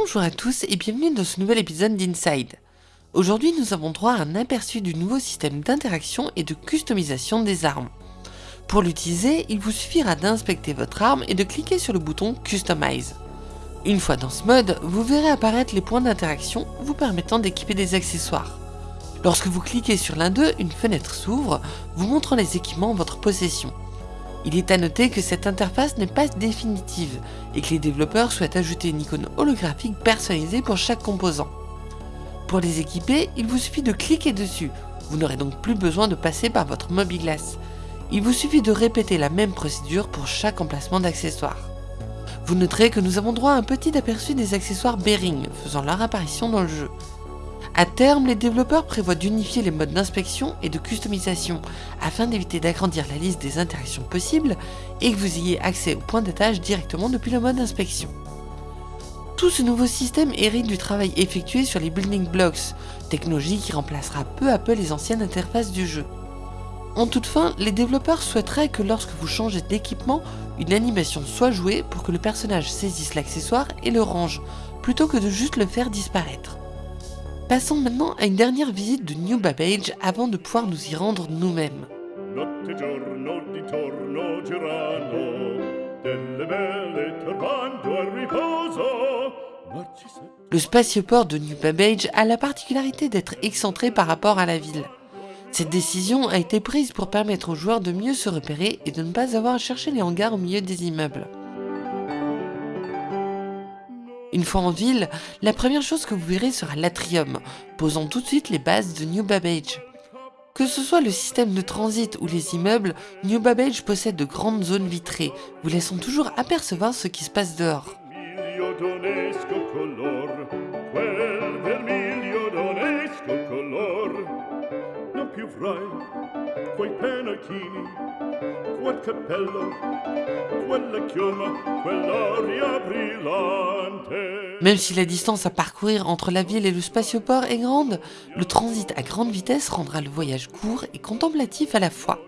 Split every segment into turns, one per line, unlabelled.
Bonjour à tous et bienvenue dans ce nouvel épisode d'Inside. Aujourd'hui nous avons droit à un aperçu du nouveau système d'interaction et de customisation des armes. Pour l'utiliser, il vous suffira d'inspecter votre arme et de cliquer sur le bouton Customize. Une fois dans ce mode, vous verrez apparaître les points d'interaction vous permettant d'équiper des accessoires. Lorsque vous cliquez sur l'un d'eux, une fenêtre s'ouvre, vous montrant les équipements en votre possession. Il est à noter que cette interface n'est pas définitive et que les développeurs souhaitent ajouter une icône holographique personnalisée pour chaque composant. Pour les équiper, il vous suffit de cliquer dessus, vous n'aurez donc plus besoin de passer par votre mobiGlass. Il vous suffit de répéter la même procédure pour chaque emplacement d'accessoires. Vous noterez que nous avons droit à un petit aperçu des accessoires Bearing faisant leur apparition dans le jeu. A terme, les développeurs prévoient d'unifier les modes d'inspection et de customisation afin d'éviter d'agrandir la liste des interactions possibles et que vous ayez accès au point d'attache directement depuis le mode d'inspection. Tout ce nouveau système hérite du travail effectué sur les building blocks, technologie qui remplacera peu à peu les anciennes interfaces du jeu. En toute fin, les développeurs souhaiteraient que lorsque vous changez d'équipement, une animation soit jouée pour que le personnage saisisse l'accessoire et le range, plutôt que de juste le faire disparaître. Passons maintenant à une dernière visite de New Babbage avant de pouvoir nous y rendre nous-mêmes. Le spatioport de New Babbage a la particularité d'être excentré par rapport à la ville. Cette décision a été prise pour permettre aux joueurs de mieux se repérer et de ne pas avoir à chercher les hangars au milieu des immeubles. Une fois en ville, la première chose que vous verrez sera l'atrium, posant tout de suite les bases de New Babbage. Que ce soit le système de transit ou les immeubles, New Babbage possède de grandes zones vitrées, vous laissant toujours apercevoir ce qui se passe dehors. Même si la distance à parcourir entre la ville et le spatioport est grande, le transit à grande vitesse rendra le voyage court et contemplatif à la fois.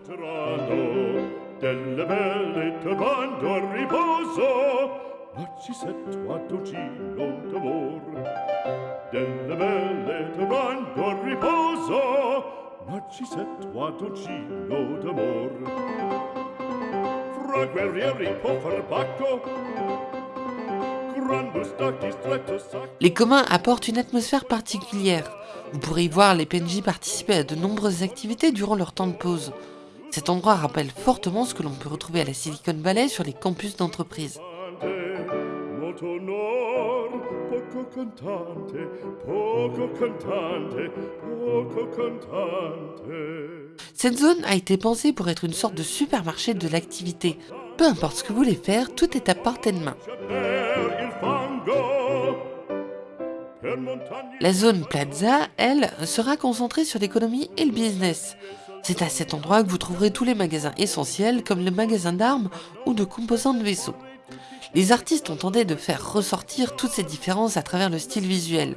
Les communs apportent une atmosphère particulière. Vous pourrez y voir les PNJ participer à de nombreuses activités durant leur temps de pause. Cet endroit rappelle fortement ce que l'on peut retrouver à la Silicon Valley sur les campus d'entreprise. Cette zone a été pensée pour être une sorte de supermarché de l'activité. Peu importe ce que vous voulez faire, tout est à portée de main. La zone Plaza, elle, sera concentrée sur l'économie et le business. C'est à cet endroit que vous trouverez tous les magasins essentiels comme le magasin d'armes ou de composants de vaisseaux. Les artistes ont tenté de faire ressortir toutes ces différences à travers le style visuel.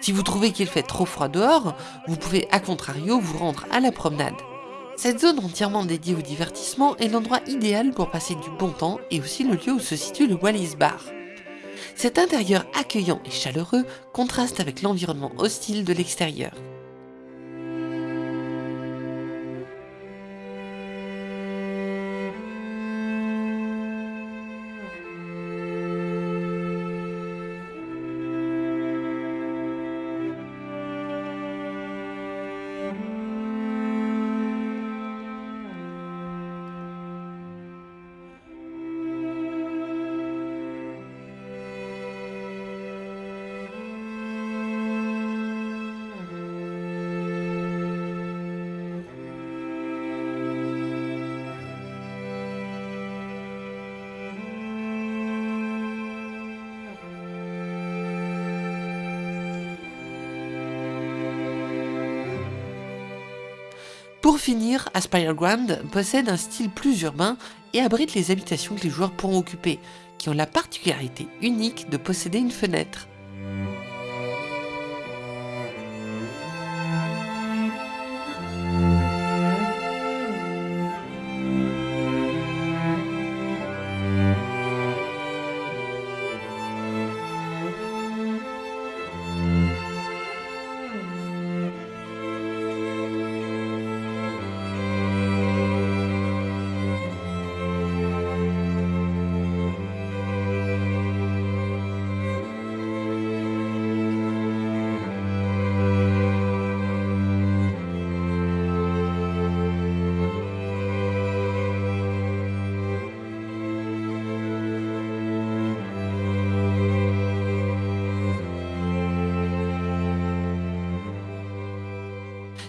Si vous trouvez qu'il fait trop froid dehors, vous pouvez à contrario vous rendre à la promenade. Cette zone entièrement dédiée au divertissement est l'endroit idéal pour passer du bon temps et aussi le lieu où se situe le Wallis Bar. Cet intérieur accueillant et chaleureux contraste avec l'environnement hostile de l'extérieur. Pour finir, Aspire Ground possède un style plus urbain et abrite les habitations que les joueurs pourront occuper, qui ont la particularité unique de posséder une fenêtre.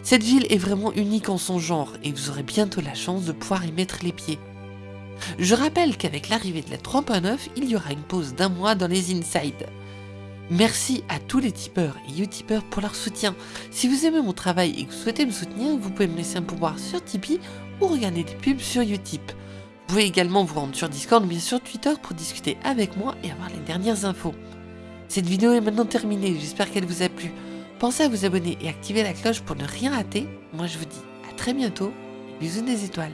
Cette ville est vraiment unique en son genre et vous aurez bientôt la chance de pouvoir y mettre les pieds. Je rappelle qu'avec l'arrivée de la 3.9, il y aura une pause d'un mois dans les Inside. Merci à tous les tipeurs et utipeurs pour leur soutien. Si vous aimez mon travail et que vous souhaitez me soutenir, vous pouvez me laisser un pouvoir sur Tipeee ou regarder des pubs sur Utip. Vous pouvez également vous rendre sur Discord ou bien sur Twitter pour discuter avec moi et avoir les dernières infos. Cette vidéo est maintenant terminée, j'espère qu'elle vous a plu. Pensez à vous abonner et activer la cloche pour ne rien rater. Moi je vous dis à très bientôt. Bisous des étoiles.